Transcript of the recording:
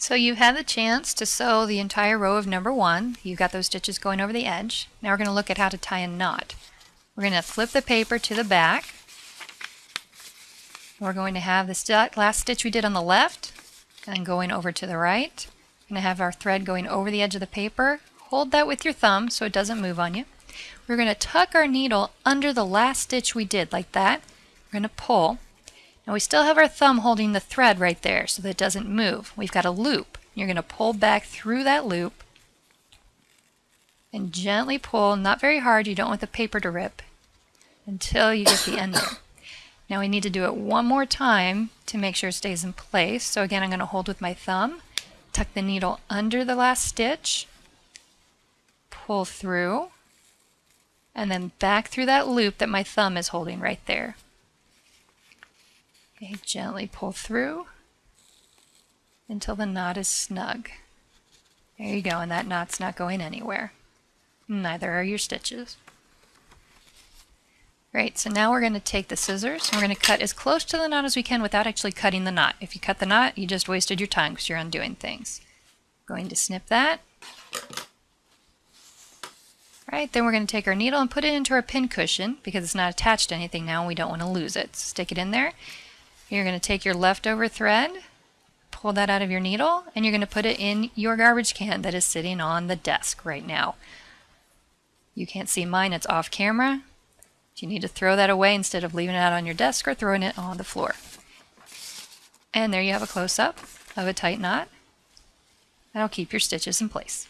So you had the chance to sew the entire row of number one. You've got those stitches going over the edge. Now we're going to look at how to tie a knot. We're going to flip the paper to the back. We're going to have the last stitch we did on the left and going over to the right. We're going to have our thread going over the edge of the paper. Hold that with your thumb so it doesn't move on you. We're going to tuck our needle under the last stitch we did like that. We're going to pull. Now we still have our thumb holding the thread right there so that it doesn't move. We've got a loop. You're going to pull back through that loop and gently pull, not very hard, you don't want the paper to rip, until you get the end there. Now we need to do it one more time to make sure it stays in place. So again, I'm going to hold with my thumb, tuck the needle under the last stitch, pull through, and then back through that loop that my thumb is holding right there. Gently pull through until the knot is snug. There you go, and that knot's not going anywhere. Neither are your stitches. Great, so now we're going to take the scissors and we're going to cut as close to the knot as we can without actually cutting the knot. If you cut the knot, you just wasted your time because you're undoing things. Going to snip that. Right, then we're going to take our needle and put it into our pin cushion because it's not attached to anything now and we don't want to lose it. So Stick it in there. You're going to take your leftover thread, pull that out of your needle, and you're going to put it in your garbage can that is sitting on the desk right now. You can't see mine, it's off camera. You need to throw that away instead of leaving it out on your desk or throwing it on the floor. And there you have a close-up of a tight knot. That'll keep your stitches in place.